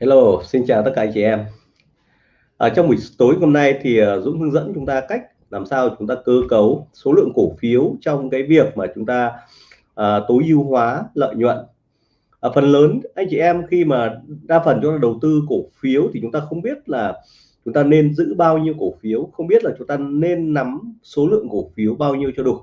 Hello, xin chào tất cả anh chị em. Ở trong buổi tối hôm nay thì ờ, Dũng hướng dẫn chúng ta cách làm sao chúng ta cơ cấu số lượng cổ phiếu trong cái việc mà chúng ta à, tối ưu hóa lợi nhuận. À, phần lớn anh chị em khi mà đa phần chúng ta đầu tư cổ phiếu thì chúng ta không biết là chúng ta nên giữ bao nhiêu cổ phiếu, không biết là chúng ta nên nắm số lượng cổ phiếu bao nhiêu cho đủ.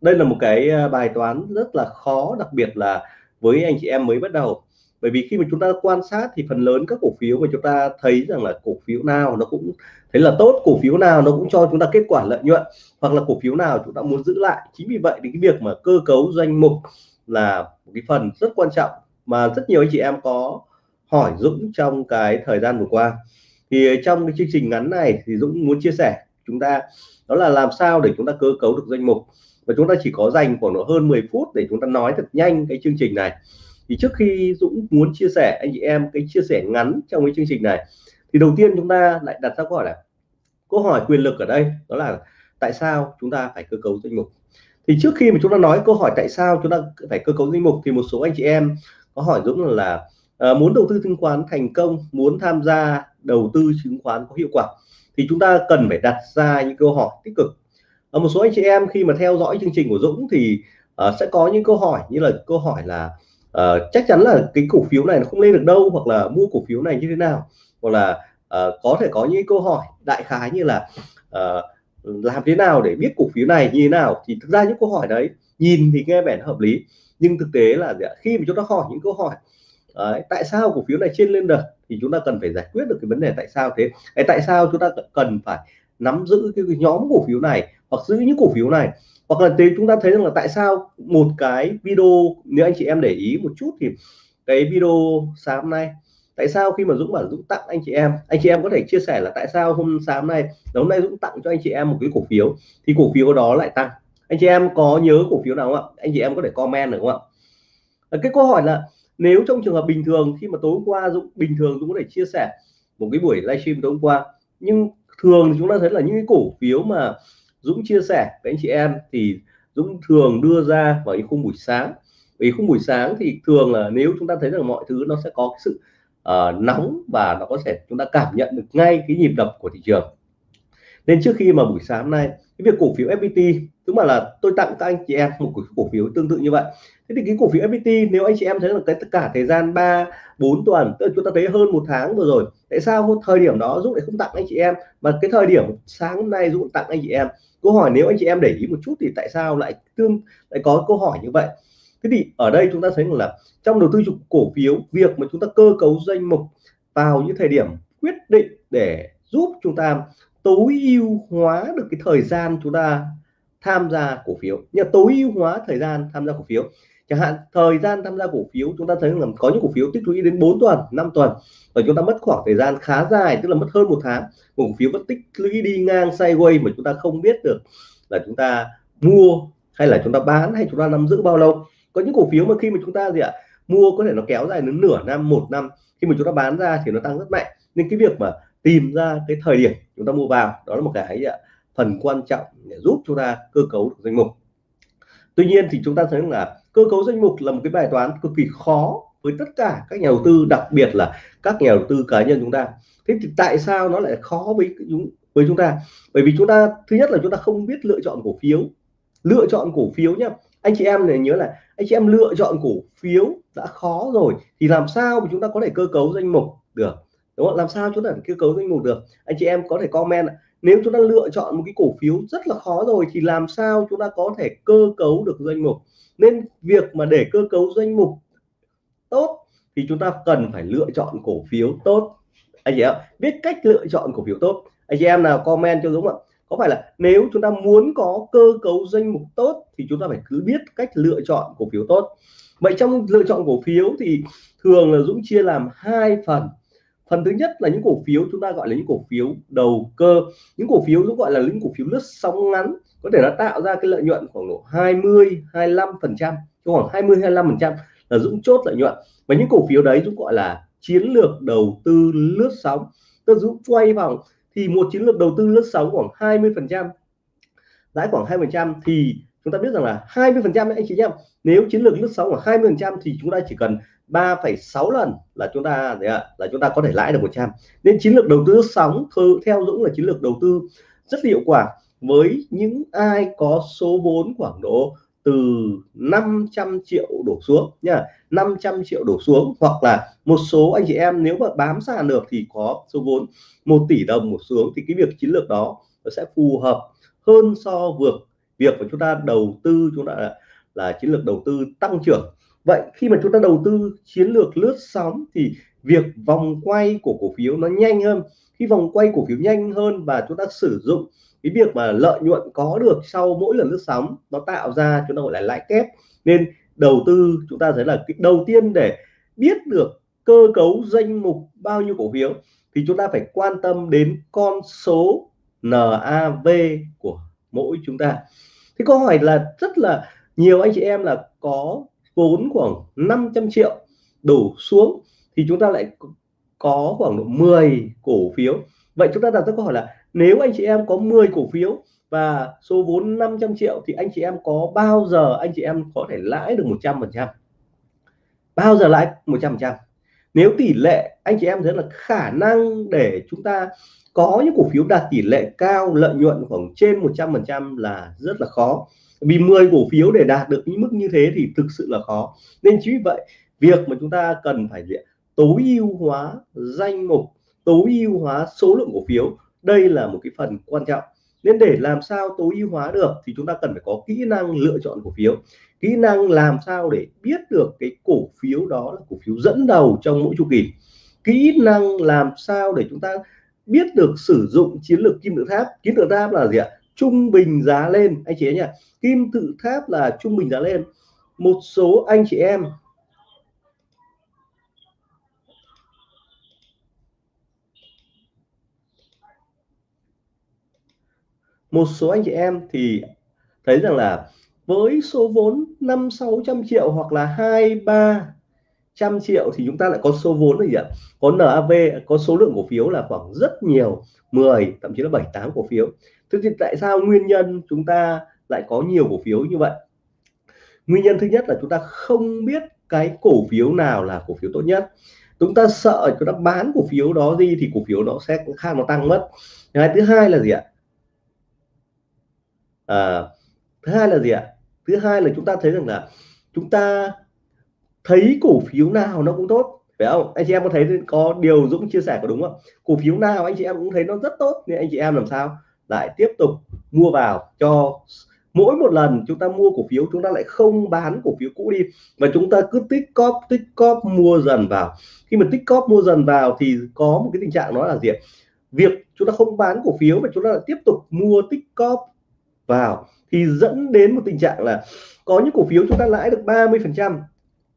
Đây là một cái bài toán rất là khó, đặc biệt là với anh chị em mới bắt đầu bởi vì khi mà chúng ta quan sát thì phần lớn các cổ phiếu mà chúng ta thấy rằng là cổ phiếu nào nó cũng thấy là tốt, cổ phiếu nào nó cũng cho chúng ta kết quả lợi nhuận, hoặc là cổ phiếu nào chúng ta muốn giữ lại. Chính vì vậy thì cái việc mà cơ cấu danh mục là một cái phần rất quan trọng mà rất nhiều anh chị em có hỏi Dũng trong cái thời gian vừa qua. Thì trong cái chương trình ngắn này thì Dũng muốn chia sẻ chúng ta đó là làm sao để chúng ta cơ cấu được danh mục. Và chúng ta chỉ có dành khoảng hơn 10 phút để chúng ta nói thật nhanh cái chương trình này thì trước khi Dũng muốn chia sẻ anh chị em cái chia sẻ ngắn trong cái chương trình này thì đầu tiên chúng ta lại đặt ra câu hỏi là câu hỏi quyền lực ở đây đó là tại sao chúng ta phải cơ cấu danh mục? Thì trước khi mà chúng ta nói câu hỏi tại sao chúng ta phải cơ cấu danh mục thì một số anh chị em có hỏi Dũng là uh, muốn đầu tư chứng khoán thành công muốn tham gia đầu tư chứng khoán có hiệu quả thì chúng ta cần phải đặt ra những câu hỏi tích cực. Ở một số anh chị em khi mà theo dõi chương trình của Dũng thì uh, sẽ có những câu hỏi như là câu hỏi là uh, chắc chắn là cái cổ phiếu này nó không lên được đâu hoặc là mua cổ phiếu này như thế nào. Hoặc là uh, có thể có những câu hỏi đại khái như là uh, làm thế nào để biết cổ phiếu này như thế nào. Thì thực ra những câu hỏi đấy nhìn thì nghe vẻ hợp lý nhưng thực tế là khi mà chúng ta hỏi những câu hỏi đấy, tại sao cổ phiếu này trên lên được thì chúng ta cần phải giải quyết được cái vấn đề tại sao thế? Tại sao chúng ta cần phải nắm giữ cái nhóm cổ phiếu này hoặc giữ những cổ phiếu này. Hoặc là chúng ta thấy rằng là tại sao một cái video, nếu anh chị em để ý một chút thì cái video sáng hôm nay, tại sao khi mà Dũng bảo Dũng tặng anh chị em, anh chị em có thể chia sẻ là tại sao hôm sáng nay hôm nay Dũng tặng cho anh chị em một cái cổ phiếu, thì cổ phiếu đó lại tăng. Anh chị em có nhớ cổ phiếu nào không ạ? Anh chị em có thể comment được không ạ? Cái câu hỏi là nếu trong trường hợp bình thường, khi mà tối hôm qua Dũng, bình thường Dũng có thể chia sẻ một cái buổi livestream tối hôm qua, nhưng thường chúng ta thấy là những cái cổ phiếu mà Dũng chia sẻ với anh chị em thì Dũng thường đưa ra vào những khung buổi sáng. Vì khung buổi sáng thì thường là nếu chúng ta thấy rằng mọi thứ nó sẽ có cái sự uh, nóng và nó có thể chúng ta cảm nhận được ngay cái nhịp đập của thị trường nên trước khi mà buổi sáng nay, cái việc cổ phiếu FPT tức mà là tôi tặng các anh chị em một cổ phiếu tương tự như vậy. Thế thì cái cổ phiếu FPT nếu anh chị em thấy là cái tất cả thời gian 3 4 tuần, tức là chúng ta thấy hơn một tháng vừa rồi, tại sao thời điểm đó Dũng lại không tặng anh chị em? Mà cái thời điểm sáng hôm nay Dũng tặng anh chị em. Câu hỏi nếu anh chị em để ý một chút thì tại sao lại tương, lại có câu hỏi như vậy? Thế thì ở đây chúng ta thấy là trong đầu tư cổ phiếu, việc mà chúng ta cơ cấu danh mục vào những thời điểm quyết định để giúp chúng ta tối ưu hóa được cái thời gian chúng ta tham gia cổ phiếu. Như tối ưu hóa thời gian tham gia cổ phiếu. Chẳng hạn, thời gian tham gia cổ phiếu, chúng ta thấy là có những cổ phiếu tích lũy đến 4 tuần 5 tuần. Và chúng ta mất khoảng thời gian khá dài, tức là mất hơn một tháng. Cổ phiếu vẫn tích lũy đi ngang sideways mà chúng ta không biết được là chúng ta mua hay là chúng ta bán hay chúng ta nắm giữ bao lâu. Có những cổ phiếu mà khi mà chúng ta gì ạ, mua có thể nó kéo dài đến nửa năm, một năm. Khi mà chúng ta bán ra thì nó tăng rất mạnh. Nên cái việc mà tìm ra cái thời điểm chúng ta mua vào. Đó là một cái à, phần quan trọng để giúp chúng ta cơ cấu được danh mục. Tuy nhiên thì chúng ta thấy là cơ cấu danh mục là một cái bài toán cực kỳ khó với tất cả các nhà đầu tư, đặc biệt là các nhà đầu tư cá nhân chúng ta. Thế thì tại sao nó lại khó với chúng với chúng ta? Bởi vì chúng ta, thứ nhất là chúng ta không biết lựa chọn cổ phiếu. Lựa chọn cổ phiếu nhá. Anh chị em này nhớ là anh chị em lựa chọn cổ phiếu đã khó rồi thì làm sao mà chúng ta có thể cơ cấu danh mục được? Đúng không? Làm sao chúng ta cơ cấu danh mục được? Anh chị em có thể comment nếu chúng ta lựa chọn một cái cổ phiếu rất là khó rồi thì làm sao chúng ta có thể cơ cấu được danh mục? Nên việc mà để cơ cấu danh mục tốt thì chúng ta cần phải lựa chọn cổ phiếu tốt. Anh chị em biết cách lựa chọn cổ phiếu tốt. Anh chị em nào comment cho Dũng ạ? Có phải là nếu chúng ta muốn có cơ cấu danh mục tốt thì chúng ta phải cứ biết cách lựa chọn cổ phiếu tốt. Vậy trong lựa chọn cổ phiếu thì thường là Dũng chia làm hai phần phần thứ nhất là những cổ phiếu, chúng ta gọi là những cổ phiếu đầu cơ. Những cổ phiếu Dũng gọi là những cổ phiếu lướt sóng ngắn, có thể nó tạo ra cái lợi nhuận khoảng độ 20 25 phần trăm khoảng 20 25 phần trăm là Dũng chốt lợi nhuận. Và những cổ phiếu đấy Dũng gọi là chiến lược đầu tư lướt sóng. Tôi Dũng quay vòng, thì một chiến lược đầu tư lướt sóng khoảng 20 phần trăm, lãi khoảng 2 phần trăm, thì chúng ta biết rằng là 20 phần trăm anh chị em nếu chiến lược lướt sóng khoảng 20 phần trăm thì chúng ta chỉ cần 3,6 lần là chúng ta là chúng ta có thể lãi được 100 nên chiến lược đầu tư sóng theo Dũng là chiến lược đầu tư rất hiệu quả với những ai có số vốn khoảng độ từ 500 triệu đổ xuống nha 500 triệu đổ xuống. Hoặc là một số anh chị em nếu mà bám sàn được thì có số vốn 1 tỷ đồng một xuống thì cái việc chiến lược đó nó sẽ phù hợp hơn so vượt việc mà chúng ta đầu tư chúng ta là, là chiến lược đầu tư tăng trưởng vậy khi mà chúng ta đầu tư chiến lược lướt sóng thì việc vòng quay của cổ phiếu nó nhanh hơn. Khi vòng quay cổ phiếu nhanh hơn và chúng ta sử dụng cái việc mà lợi nhuận có được sau mỗi lần lướt sóng, nó tạo ra chúng ta gọi là lãi kép. Nên đầu tư chúng ta thấy là cái đầu tiên để biết được cơ cấu danh mục bao nhiêu cổ phiếu thì chúng ta phải quan tâm đến con số NAV của mỗi chúng ta. Thì câu hỏi là rất là nhiều anh chị em là có vốn khoảng 500 triệu đổ xuống, thì chúng ta lại có khoảng độ 10 cổ phiếu. Vậy chúng ta đặt ra câu hỏi là nếu anh chị em có 10 cổ phiếu và số vốn 500 triệu thì anh chị em có bao giờ anh chị em có thể lãi được 100 phần trăm? Bao giờ lãi 100 phần trăm? Nếu tỷ lệ anh chị em thấy là khả năng để chúng ta có những cổ phiếu đạt tỷ lệ cao, lợi nhuận khoảng trên 100 phần trăm là rất là khó vì 10 cổ phiếu để đạt được những mức như thế thì thực sự là khó. Nên chính vì vậy, việc mà chúng ta cần phải tối ưu hóa danh mục, tối ưu hóa số lượng cổ phiếu, đây là một cái phần quan trọng. Nên để làm sao tối ưu hóa được thì chúng ta cần phải có kỹ năng lựa chọn cổ phiếu. Kỹ năng làm sao để biết được cái cổ phiếu đó là cổ phiếu dẫn đầu trong mỗi chu kỳ. Kỹ năng làm sao để chúng ta biết được sử dụng chiến lược kim tự tháp. Kim tự tháp là gì ạ? Trung bình giá lên. Anh chị ấy nhỉ, kim tự tháp là trung bình giá lên. Một số anh chị em một số anh chị em thì thấy rằng là với số vốn năm sáu trăm triệu hoặc là hai ba trăm triệu thì chúng ta lại có số vốn là gì ạ? Có NAV có số lượng cổ phiếu là khoảng rất nhiều 10 thậm chí là 7 8 cổ phiếu. Thế thì tại sao nguyên nhân chúng ta lại có nhiều cổ phiếu như vậy? Nguyên nhân thứ nhất là chúng ta không biết cái cổ phiếu nào là cổ phiếu tốt nhất. Chúng ta sợ chúng ta bán cổ phiếu đó đi thì cổ phiếu nó sẽ khác nó tăng mất. Cái thứ hai là gì ạ? À, thứ hai là gì ạ? Thứ hai là chúng ta thấy rằng là chúng ta thấy cổ phiếu nào nó cũng tốt, phải không? Anh chị em có thấy có điều Dũng chia sẻ có đúng không? Cổ phiếu nào anh chị em cũng thấy nó rất tốt, nên anh chị em làm sao? Lại tiếp tục mua vào cho mỗi một lần chúng ta mua cổ phiếu, chúng ta lại không bán cổ phiếu cũ đi. Mà chúng ta cứ tích cóp tích cóp mua dần vào. Khi mà tích cóp mua dần vào thì có một cái tình trạng đó là gì việc chúng ta không bán cổ phiếu mà chúng ta lại tiếp tục mua tích cóp vào thì dẫn đến một tình trạng là có những cổ phiếu chúng ta lãi được 30 phần trăm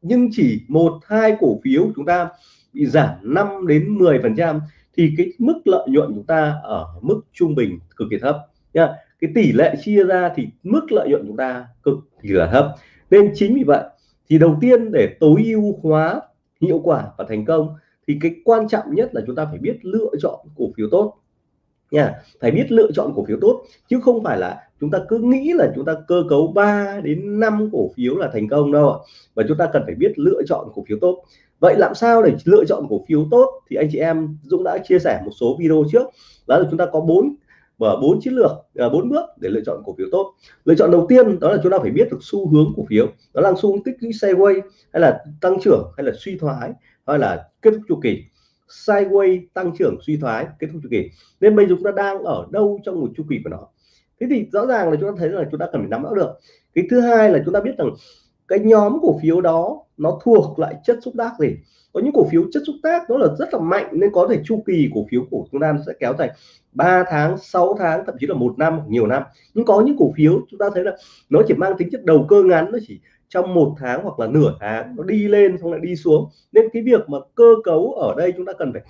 nhưng chỉ một, hai cổ phiếu chúng ta bị giảm 5 đến 10 phần trăm thì cái mức lợi nhuận chúng ta ở mức trung bình cực kỳ thấp nha. Cái tỷ lệ chia ra thì mức lợi nhuận chúng ta cực kỳ là thấp. Nên chính vì vậy thì đầu tiên để tối ưu hóa hiệu quả và thành công thì cái quan trọng nhất là chúng ta phải biết lựa chọn cổ phiếu tốt nha. Phải biết lựa chọn cổ phiếu tốt, chứ không phải là chúng ta cứ nghĩ là chúng ta cơ cấu 3 đến 5 cổ phiếu là thành công đâu và chúng ta cần phải biết lựa chọn cổ phiếu tốt. Vậy làm sao để lựa chọn cổ phiếu tốt? Thì anh chị em Dũng đã chia sẻ một số video trước. Đó là chúng ta có bốn, và bốn chiến lược à, bốn bước để lựa chọn cổ phiếu tốt. Lựa chọn đầu tiên đó là chúng ta phải biết được xu hướng cổ phiếu. Đó là xu hướng tích lũy sideways hay là tăng trưởng hay là suy thoái, hay là kết thúc chu kỳ sideways tăng trưởng suy thoái kết thúc chu kỳ. Nên bây giờ chúng ta đang ở đâu trong một chu kỳ của nó? Thế thì rõ ràng là chúng ta thấy là chúng ta cần phải nắm rõ được. Cái thứ hai là chúng ta biết rằng cái nhóm cổ phiếu đó nó thuộc lại chất xúc tác gì? Có những cổ phiếu chất xúc tác nó là rất là mạnh nên có thể chu kỳ cổ phiếu của chúng ta sẽ kéo dài 3 tháng 6 tháng, thậm chí là một năm nhiều năm. Nhưng có những cổ phiếu chúng ta thấy là nó chỉ mang tính chất đầu cơ ngắn, nó chỉ trong một tháng hoặc là nửa tháng nó đi lên xong lại đi xuống. Nên cái việc mà cơ cấu ở đây chúng ta cần phải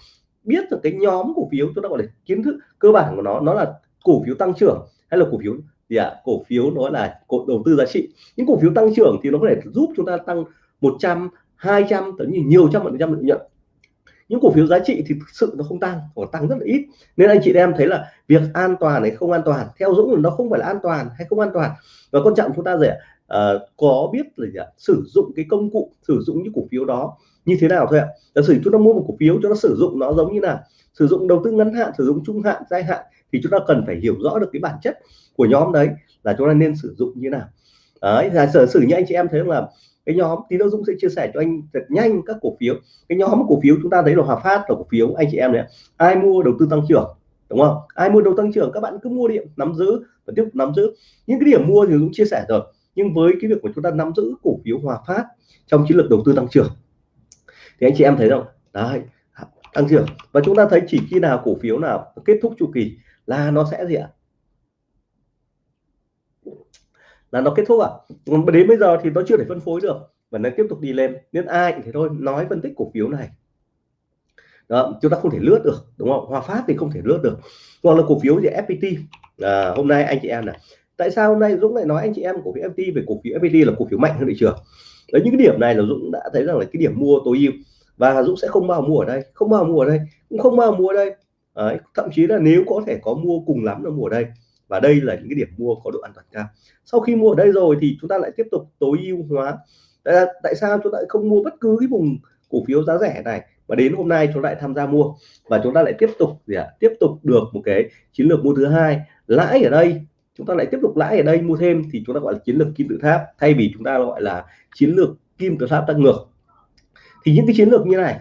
biết được cái nhóm cổ phiếu chúng ta gọi là kiến thức cơ bản của nó nó là cổ phiếu tăng trưởng hay là cổ phiếu gì ạ? À? cổ phiếu nó là cổ đầu tư giá trị. Những cổ phiếu tăng trưởng thì nó có thể giúp chúng ta tăng 100 200 tấn như nhiều trăm phần trăm lợi nhuận. Những cổ phiếu giá trị thì thực sự nó không tăng hoặc tăng rất là ít. Nên anh chị em thấy là việc an toàn hay không an toàn, theo dũng là nó không phải là an toàn hay không an toàn. Và quan trọng chúng ta gì uh, có biết là gì sử dụng cái công cụ sử dụng những cổ phiếu đó như thế nào thôi ạ? Giả sử chúng ta mua một cổ phiếu cho nó sử dụng nó giống như nào? Sử dụng đầu tư ngắn hạn sử dụng trung hạn dài hạn thì chúng ta cần phải hiểu rõ được cái bản chất của nhóm đấy là chúng ta nên sử dụng như nào. Đấy giả sử sử như anh chị em thấy là cái nhóm tí nữa Dũng sẽ chia sẻ cho anh thật nhanh các cổ phiếu. Cái nhóm cổ phiếu chúng ta thấy là Hòa Phát là cổ phiếu anh chị em này ai mua đầu tư tăng trưởng đúng không? Ai mua đầu tăng trưởng các bạn cứ mua điện nắm giữ và tiếp tục nắm giữ. Những cái điểm mua thì Dũng chia sẻ rồi nhưng với cái việc của chúng ta nắm giữ cổ phiếu Hòa Phát trong chiến lược đầu tư tăng trưởng thì anh chị em thấy không? Đấy tăng trưởng. Và chúng ta thấy chỉ khi nào cổ phiếu nào kết thúc chu kỳ là nó sẽ gì ạ? Là nó kết thúc à đến bây giờ thì nó chưa thể phân phối được và nó tiếp tục đi lên. Nên ai thì thôi nói phân tích cổ phiếu này. Đó, chúng ta không thể lướt được đúng không? Hòa Phát thì không thể lướt được. Hoặc là cổ phiếu gì? FPT à, hôm nay anh chị em này tại sao hôm nay Dũng lại nói anh chị em cổ phiếu FPT về cổ phiếu FPT là cổ phiếu mạnh hơn thị trường? Đấy những cái điểm này là Dũng đã thấy rằng là cái điểm mua tối ưu. Và Dũng sẽ không bao mua ở đây không bao mua ở đây cũng không bao mua ở đây. Đấy, thậm chí là nếu có thể có mua cùng lắm là mua ở đây. Và đây là những cái điểm mua có độ an toàn cao. Sau khi mua ở đây rồi thì chúng ta lại tiếp tục tối ưu hóa. Tại, tại sao chúng ta lại không mua bất cứ cái vùng cổ phiếu giá rẻ này và đến hôm nay chúng ta lại tham gia mua? Và chúng ta lại tiếp tục gì ạ? Tiếp tục được một cái chiến lược mua thứ hai. Lãi ở đây chúng ta lại tiếp tục lãi ở đây mua thêm thì chúng ta gọi là chiến lược kim tự tháp, thay vì chúng ta gọi là chiến lược kim tự tháp tăng ngược. Thì những cái chiến lược như này,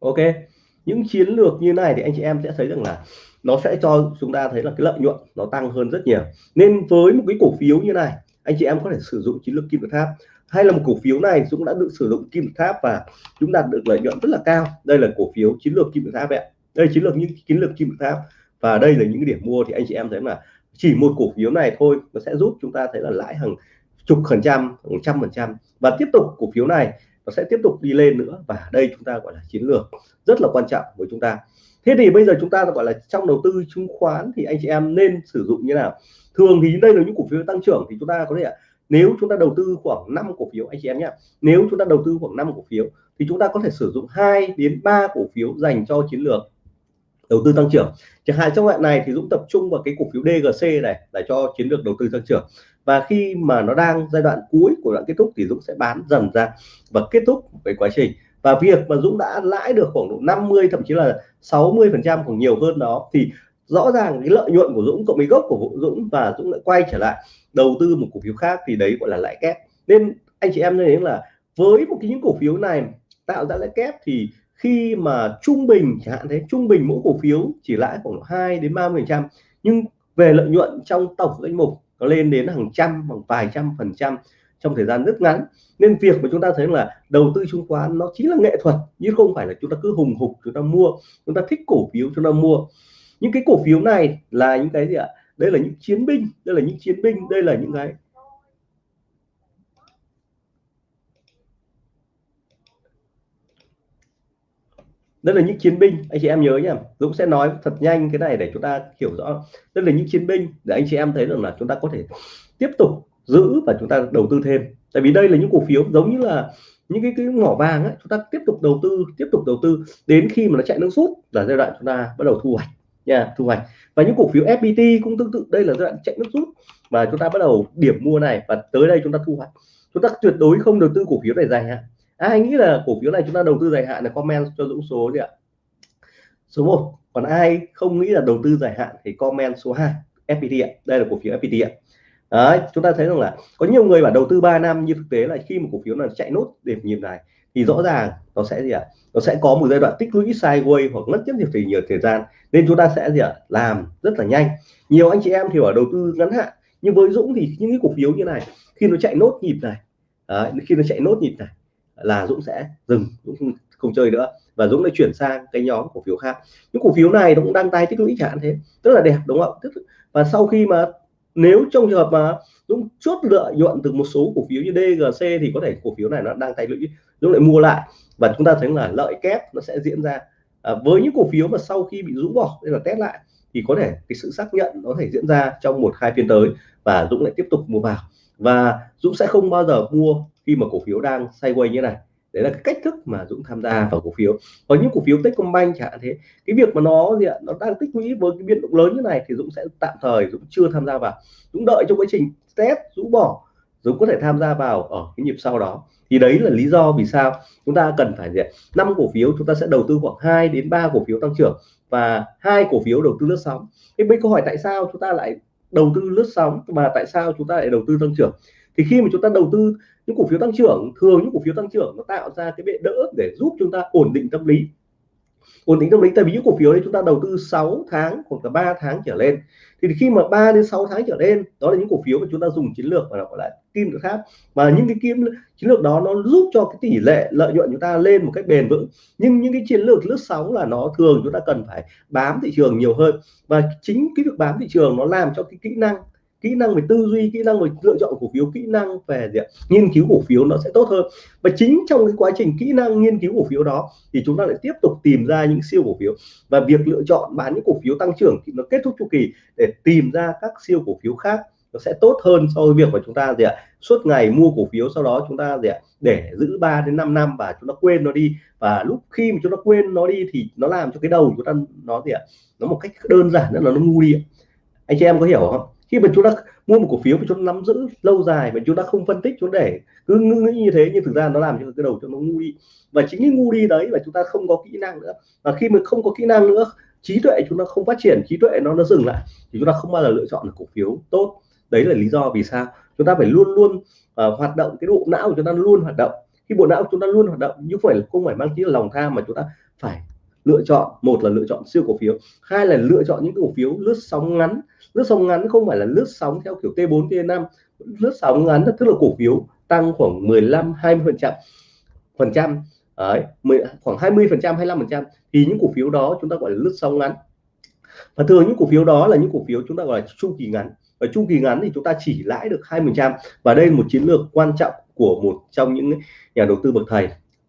ok, những chiến lược như này thì anh chị em sẽ thấy rằng là nó sẽ cho chúng ta thấy là cái lợi nhuận nó tăng hơn rất nhiều. Nên với một cái cổ phiếu như này anh chị em có thể sử dụng chiến lược kim tự tháp. Hay là một cổ phiếu này cũng đã được sử dụng kim tự tháp và chúng đạt được lợi nhuận rất là cao. Đây là cổ phiếu chiến lược kim tự tháp ạ. Đây chiến lược những chiến lược kim tự tháp. Và đây là những điểm mua thì anh chị em thấy là chỉ một cổ phiếu này thôi nó sẽ giúp chúng ta thấy là lãi hàng chục phần trăm, hàng trăm phần trăm. Và tiếp tục cổ phiếu này nó sẽ tiếp tục đi lên nữa. Và đây chúng ta gọi là chiến lược rất là quan trọng với chúng ta thế thì bây giờ chúng ta gọi là trong đầu tư chứng khoán thì anh chị em nên sử dụng như nào? Thường thì đây là những cổ phiếu tăng trưởng thì chúng ta có thể, nếu chúng ta đầu tư khoảng 5 cổ phiếu, anh chị em nhé, nếu chúng ta đầu tư khoảng 5 cổ phiếu thì chúng ta có thể sử dụng 2 đến 3 cổ phiếu dành cho chiến lược đầu tư tăng trưởng. Chẳng hạn trong đoạn này thì Dũng tập trung vào cái cổ phiếu DGC này là cho chiến lược đầu tư tăng trưởng. Và khi mà nó đang giai đoạn cuối của đoạn kết thúc thì Dũng sẽ bán dần ra và kết thúc với quá trình và việc mà Dũng đã lãi được khoảng độ 50 thậm chí là 60 phần trăm còn nhiều hơn đó, thì rõ ràng cái lợi nhuận của Dũng cộng với gốc của Dũng và Dũng lại quay trở lại đầu tư một cổ phiếu khác thì đấy gọi là lãi kép. Nên anh chị em nên là với một cái những cổ phiếu này tạo ra lãi kép thì khi mà trung bình, chẳng hạn thế, trung bình mỗi cổ phiếu chỉ lãi khoảng 2 đến 30 phần trăm, nhưng về lợi nhuận trong tổng danh mục nó lên đến hàng trăm bằng vài trăm phần trăm trong thời gian rất ngắn. Nên việc mà chúng ta thấy là đầu tư chứng khoán nó chính là nghệ thuật, chứ không phải là chúng ta cứ hùng hục chúng ta mua, chúng ta thích cổ phiếu chúng ta mua. Những cái cổ phiếu này là những cái gì ạ? Đây là những chiến binh, đây là những chiến binh, đây là những cái đây là những chiến binh, anh chị em nhớ nhá. Dũng sẽ nói thật nhanh cái này để chúng ta hiểu rõ. Đây là những chiến binh để anh chị em thấy rằng là chúng ta có thể tiếp tục giữ và chúng ta đầu tư thêm. Tại vì đây là những cổ phiếu giống như là những cái cái mỏ vàng ấy, chúng ta tiếp tục đầu tư, tiếp tục đầu tư đến khi mà nó chạy nước rút là giai đoạn chúng ta bắt đầu thu hoạch, nha, thu hoạch. Và những cổ phiếu FPT cũng tương tự, đây là giai đoạn chạy nước rút và chúng ta bắt đầu điểm mua này và tới đây chúng ta thu hoạch. Chúng ta tuyệt đối không đầu tư cổ phiếu này dài hạn. À, ai nghĩ là cổ phiếu này chúng ta đầu tư dài hạn là comment cho Dũng số đi ạ. Số 1 còn ai không nghĩ là đầu tư dài hạn thì comment số 2 FPT ạ. Đây là cổ phiếu FPT ạ. Đấy, chúng ta thấy rằng là có nhiều người bảo đầu tư 3 năm nhưng thực tế là khi một cổ phiếu là chạy nốt điểm nhịp này thì rõ ràng nó sẽ gì ạ? Nó sẽ có một giai đoạn tích lũy sideways hoặc mất rất nhiều thời nhiều thời gian. Nên chúng ta sẽ gì ạ? Làm rất là nhanh. Nhiều anh chị em thì ở đầu tư ngắn hạn nhưng với Dũng thì những cái cổ phiếu như này khi nó chạy nốt nhịp này đấy, khi nó chạy nốt nhịp này là Dũng sẽ dừng Dũng không, không chơi nữa. Và Dũng lại chuyển sang cái nhóm cổ phiếu khác. Những cổ phiếu này nó cũng đang tay tích lũy chẳng hạn thế. Rất là đẹp đúng không và sau khi mà nếu trong trường hợp mà Dũng chốt lợi nhuận từ một số cổ phiếu như DGC thì có thể cổ phiếu này nó đang tài lũy Dũng lại mua lại. Và chúng ta thấy là lợi kép nó sẽ diễn ra. À, với những cổ phiếu mà sau khi bị rũ bỏ nên là test lại thì có thể cái sự xác nhận nó thể diễn ra trong một hai phiên tới và Dũng lại tiếp tục mua vào. Và Dũng sẽ không bao giờ mua khi mà cổ phiếu đang sideways như này đấy là cái cách thức mà Dũng tham gia vào cổ phiếu. Có những cổ phiếu Techcombank chẳng hạn thế, cái việc mà nó gì ạ, nó đang tích lũy với cái biến động lớn như này thì Dũng sẽ tạm thời Dũng chưa tham gia vào. Dũng đợi trong quá trình test, Dũng bỏ, Dũng có thể tham gia vào ở cái nhịp sau đó. Thì đấy là lý do vì sao chúng ta cần phải gì năm cổ phiếu chúng ta sẽ đầu tư khoảng 2 đến 3 cổ phiếu tăng trưởng và hai cổ phiếu đầu tư lướt sóng. Thế bây câu hỏi tại sao chúng ta lại đầu tư lướt sóng mà tại sao chúng ta lại đầu tư tăng trưởng? Thì khi mà chúng ta đầu tư những cổ phiếu tăng trưởng, thường những cổ phiếu tăng trưởng nó tạo ra cái bệ đỡ để giúp chúng ta ổn định tâm lý. Ổn định tâm lý, tại vì những cổ phiếu đấy chúng ta đầu tư 6 tháng hoặc là 3 tháng trở lên. Thì khi mà 3 đến 6 tháng trở lên, đó là những cổ phiếu mà chúng ta dùng chiến lược và gọi là kim tự tháp. Và những cái kim, chiến lược đó nó giúp cho cái tỷ lệ lợi nhuận chúng ta lên một cách bền vững. Nhưng những cái chiến lược lướt sóng là nó thường chúng ta cần phải bám thị trường nhiều hơn. Và chính cái việc bám thị trường nó làm cho cái kỹ năng kỹ năng về tư duy, kỹ năng về lựa chọn cổ phiếu, kỹ năng về gì nghiên cứu cổ phiếu nó sẽ tốt hơn. Và chính trong cái quá trình kỹ năng nghiên cứu cổ phiếu đó thì chúng ta lại tiếp tục tìm ra những siêu cổ phiếu. Và việc lựa chọn bán những cổ phiếu tăng trưởng thì nó kết thúc chu kỳ để tìm ra các siêu cổ phiếu khác. Nó sẽ tốt hơn so với việc mà chúng ta gì ạ? Suốt ngày mua cổ phiếu, sau đó chúng ta gì ạ? Để giữ 3 đến 5 năm và chúng ta quên nó đi. Và lúc khi mà chúng ta quên nó đi thì nó làm cho cái đầu chúng ta nó gì ạ? Nó một cách đơn giản nữa là nó ngu đi anh chị em có hiểu không? Khi mà chúng ta mua một cổ phiếu mà chúng ta nắm giữ lâu dài mà chúng ta không phân tích chúng ta để cứ nghĩ như thế nhưng thực ra nó làm cho cái đầu cho nó ngu đi. Và chính cái ngu đi đấy là chúng ta không có kỹ năng nữa. Và khi mà không có kỹ năng nữa trí tuệ chúng ta không phát triển trí tuệ nó nó dừng lại thì chúng ta không bao giờ lựa chọn được cổ phiếu tốt. Đấy là lý do vì sao chúng ta phải luôn luôn uh, hoạt động cái bộ não của chúng ta luôn hoạt động. Khi bộ não của chúng ta luôn hoạt động nhưng phải không phải mang tính lòng tham mà chúng ta phải lựa chọn, một là lựa chọn siêu cổ phiếu, hai là lựa chọn những cổ phiếu lướt sóng ngắn. Lướt sóng ngắn không phải là lướt sóng theo kiểu T4 T5 lướt sóng ngắn tức là cổ phiếu tăng khoảng 15 20 phần trăm. Phần trăm, đấy khoảng 20 phần trăm 25 phần trăm. Thì những cổ phiếu đó chúng ta gọi là lướt sóng ngắn. Và thường những cổ phiếu đó là những cổ phiếu chúng ta gọi là chu kỳ ngắn. Và chu kỳ ngắn thì chúng ta chỉ lãi được hai phần trăm. Và đây là một chiến lược quan trọng của một trong những nhà đầu tư bậc thầy.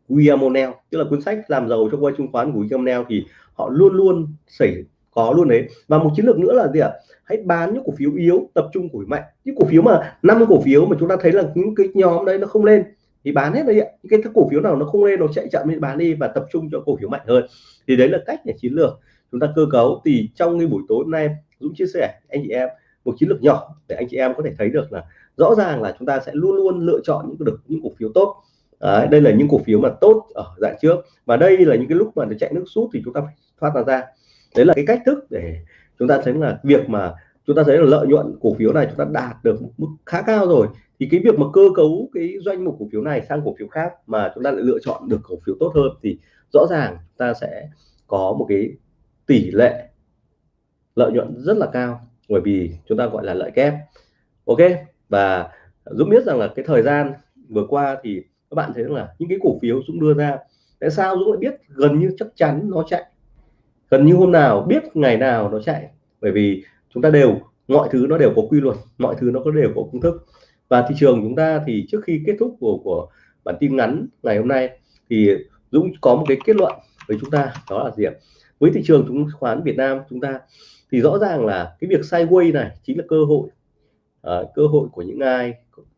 William O'Neill tức là cuốn sách làm giàu trong quay chứng khoán của William O'Neill thì họ luôn luôn xảy có luôn đấy. Và một chiến lược nữa là gì ạ? Hãy bán những cổ phiếu yếu, tập trung cổ phiếu mạnh. Những cổ phiếu mà, năm cổ phiếu mà chúng ta thấy là những cái nhóm đấy nó không lên thì bán hết đấy ạ. Những cái cổ phiếu nào nó không lên nó chạy chậm thì bán đi và tập trung cho cổ phiếu mạnh hơn. Thì đấy là cách để chiến lược. Chúng ta cơ cấu thì trong cái buổi tối hôm nay, Dũng chia sẻ anh chị em một chiến lược nhỏ để anh chị em có thể thấy được là rõ ràng là chúng ta sẽ luôn luôn lựa chọn những được, những cổ phiếu tốt. Đấy, đây là những cổ phiếu mà tốt ở dạng trước. Và đây là những cái lúc mà nó chạy nước rút thì chúng ta phải thoát ra ra. Đấy là cái cách thức để chúng ta thấy là việc mà chúng ta thấy là lợi nhuận cổ phiếu này chúng ta đạt được mức khá cao rồi. Thì cái việc mà cơ cấu cái doanh mục cổ phiếu này sang cổ phiếu khác mà chúng ta lại lựa chọn được cổ phiếu tốt hơn thì rõ ràng ta sẽ có một cái tỷ lệ lợi nhuận rất là cao. Bởi vì chúng ta gọi là lợi kép. Ok? Và Dũng biết rằng là cái thời gian vừa qua thì các bạn thấy là những cái cổ phiếu Dũng đưa ra tại sao Dũng lại biết gần như chắc chắn nó chạy? Gần như hôm nào biết ngày nào nó chạy? Bởi vì chúng ta đều mọi thứ nó đều có quy luật mọi thứ nó có đều có công thức. Và thị trường chúng ta thì trước khi kết thúc của của bản tin ngắn ngày hôm nay thì Dũng có một cái kết luận với chúng ta đó là gì ạ? Với thị trường chứng khoán Việt Nam chúng ta thì rõ ràng là cái việc sideways này chính là cơ hội à, cơ hội của những ai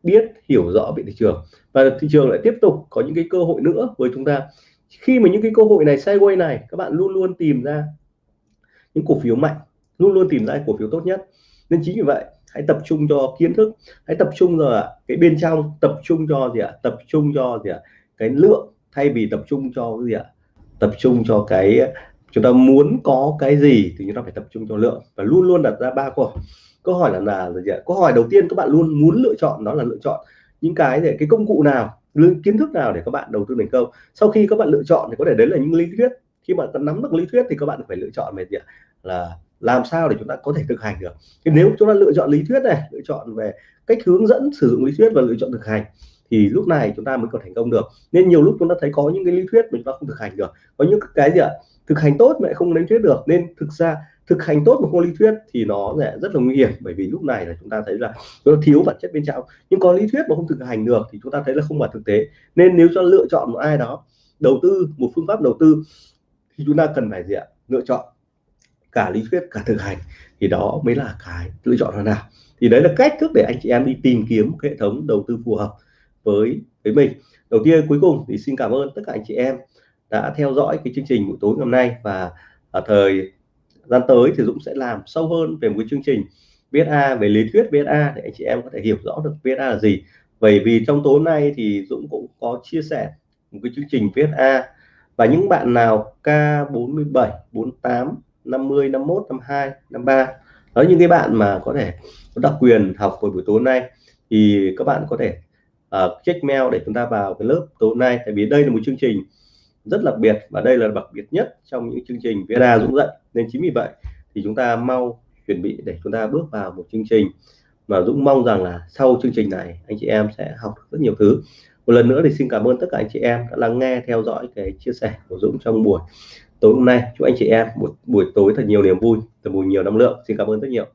biết, hiểu rõ về thị trường. Và thị trường lại tiếp tục có những cái cơ hội nữa với chúng ta. Khi mà những cái cơ hội này sideways này, các bạn luôn luôn tìm ra những cổ phiếu mạnh, luôn luôn tìm ra cổ phiếu tốt nhất. Nên chính vì vậy, hãy tập trung cho kiến thức, hãy tập trung vào cái bên trong, tập trung cho gì ạ, tập trung cho gì ạ, cái lượng, thay vì tập trung cho cái gì ạ, tập trung cho cái, chúng ta muốn có cái gì thì chúng ta phải tập trung cho lượng. Và luôn luôn đặt ra ba câu câu hỏi là là gì ạ? Câu hỏi đầu tiên các bạn luôn muốn lựa chọn, đó là lựa chọn những cái để, cái công cụ nào kiến thức nào để các bạn đầu tư thành công. Sau khi các bạn lựa chọn thì có thể đấy là những lý thuyết. Khi mà nắm được lý thuyết thì các bạn phải lựa chọn về gì ạ? Là làm sao để chúng ta có thể thực hành được. Thì nếu chúng ta lựa chọn lý thuyết này, lựa chọn về cách hướng dẫn sử dụng lý thuyết và lựa chọn thực hành thì lúc này chúng ta mới có thành công được. Nên nhiều lúc chúng ta thấy có những cái lý thuyết mình chúng ta không thực hành được. Có những cái gì ạ? Thực hành tốt mà không lý thuyết được. Nên thực ra thực hành tốt một môn lý thuyết thì nó sẽ rất là nguy hiểm, bởi vì lúc này là chúng ta thấy là nó thiếu bản chất bên trong. Nhưng có lý thuyết mà không thực hành được thì chúng ta thấy là không phải thực tế. Nên nếu cho lựa chọn một ai đó đầu tư, một phương pháp đầu tư, thì chúng ta cần phải gì ạ? Lựa chọn cả lý thuyết, cả thực hành. Thì đó mới là cái lựa chọn nào. Thì đấy là cách thức để anh chị em đi tìm kiếm hệ thống đầu tư phù hợp với với mình. Đầu tiên, cuối cùng thì xin cảm ơn tất cả anh chị em đã theo dõi cái chương trình buổi tối ngày hôm nay và ở thời gian tới thì Dũng sẽ làm sâu hơn về một cái chương trình VSA về lý thuyết VSA để anh chị em có thể hiểu rõ được VSA là gì. Bởi vì trong tối nay thì Dũng cũng có chia sẻ một cái chương trình VSA và những bạn nào K47 48 50 51 52 53 đó những cái bạn mà có thể có đặc quyền học vào buổi tối nay thì các bạn có thể uh, check mail để chúng ta vào cái lớp tối nay. Tại vì đây là một chương trình rất đặc biệt và đây là đặc biệt nhất trong những chương trình VSA Dũng dạy nên chính vì vậy thì chúng ta mau chuẩn bị để chúng ta bước vào một chương trình. Mà Dũng mong rằng là sau chương trình này, anh chị em sẽ học được rất nhiều thứ. Một lần nữa thì xin cảm ơn tất cả anh chị em đã lắng nghe, theo dõi cái chia sẻ của Dũng trong buổi tối hôm nay. Chúc anh chị em một buổi tối thật nhiều niềm vui, thật nhiều năng lượng. Xin cảm ơn rất nhiều.